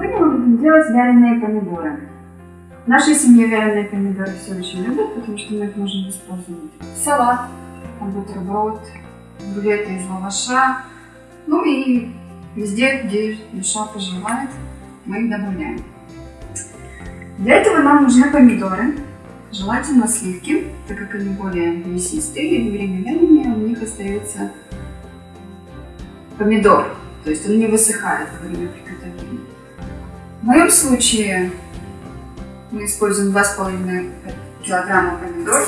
будем делать вяленые помидоры. В нашей семье вяленые помидоры все очень любят, потому что мы их можем использовать в салат, в бутерброд, рулеты из лаваша, ну и везде, где душа пожелает, мы их добавляем. Для этого нам нужны помидоры, желательно сливки, так как они более мясистые, и во время вяления у них остается помидор, то есть он не высыхает во время приготовления. В моем случае мы используем 2,5 килограмма помидор.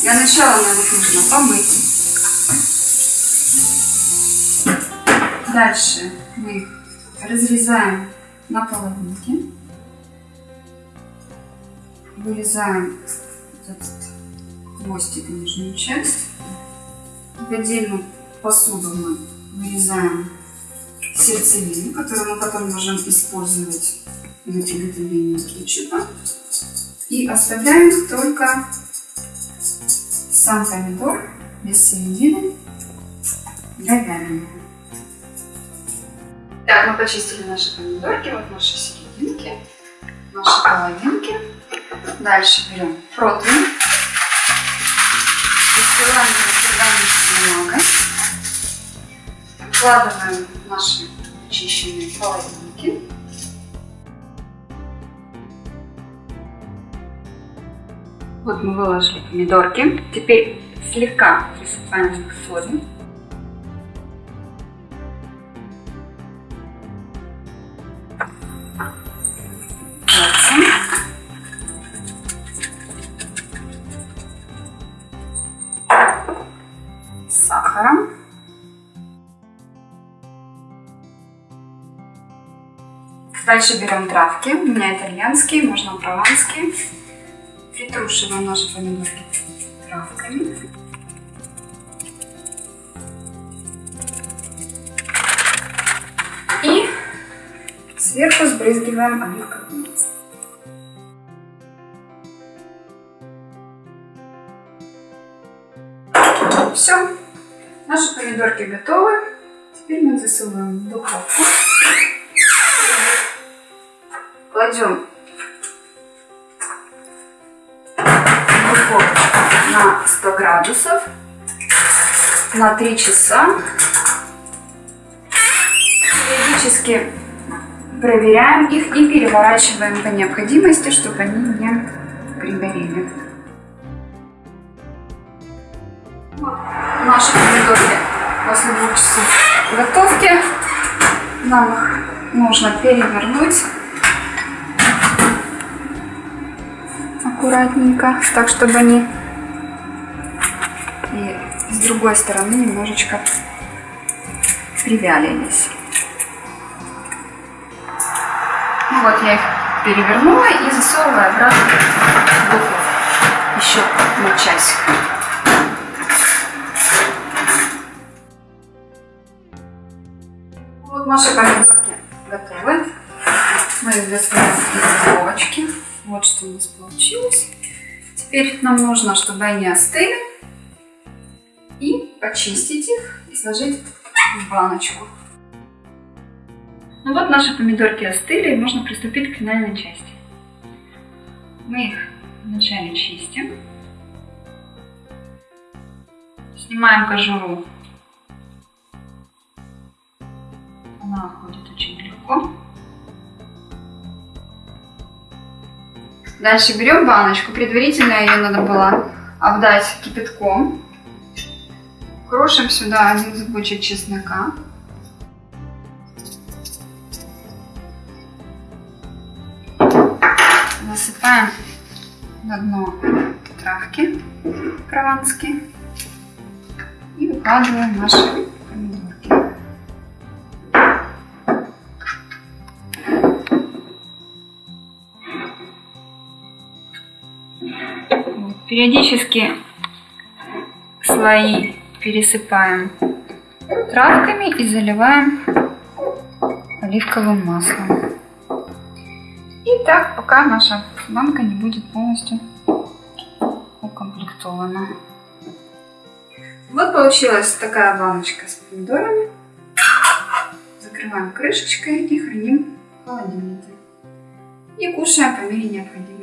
Для начала нам их нужно помыть. Дальше мы их разрезаем на половинки. Вырезаем этот хвостик нижнюю часть. Отдельную посуду мы вырезаем сердцевину, которую мы потом можем использовать для приготовления кетчупа. И оставляем только сам помидор без середины для вяления. Так, мы почистили наши помидорки, вот наши серединки, наши половинки. Дальше берем противень, бумагой, вкладываем наши очищенные половинки. Вот мы выложили помидорки. Теперь слегка присыпаем их солью. сахаром. Дальше берем травки. У меня итальянские, можно прованские. Притрушиваем наши помидорки травками. И сверху сбрызгиваем оливковым маслом. Все, наши помидорки готовы. Теперь мы засовываем в духовку. Кладем духовку на 100 градусов на 3 часа. Периодически проверяем их и переворачиваем по необходимости, чтобы они не пригорели. Вот наши помидорки после двух часов готовки. Нам их нужно перевернуть аккуратненько, так чтобы они и с другой стороны немножечко привялились. Ну вот я их перевернула и засовываю обратно в духовку еще на часик. Вот наши помидорки готовы. Мы их достаем. Вот что у нас получилось. Теперь нам нужно, чтобы они остыли. И почистить их и сложить в баночку. Ну вот наши помидорки остыли, и можно приступить к финальной части. Мы их вначале чистим. Снимаем кожуру. Она уходит очень легко. Дальше берем баночку. Предварительно ее надо было обдать кипятком. Крошим сюда один зубочек чеснока. Насыпаем на дно травки прованские и выкладываем наши Периодически слои пересыпаем травками и заливаем оливковым маслом. И так, пока наша банка не будет полностью укомплектована. Вот получилась такая баночка с помидорами. Закрываем крышечкой и храним в холодильнике. и кушаем по мере необходимости.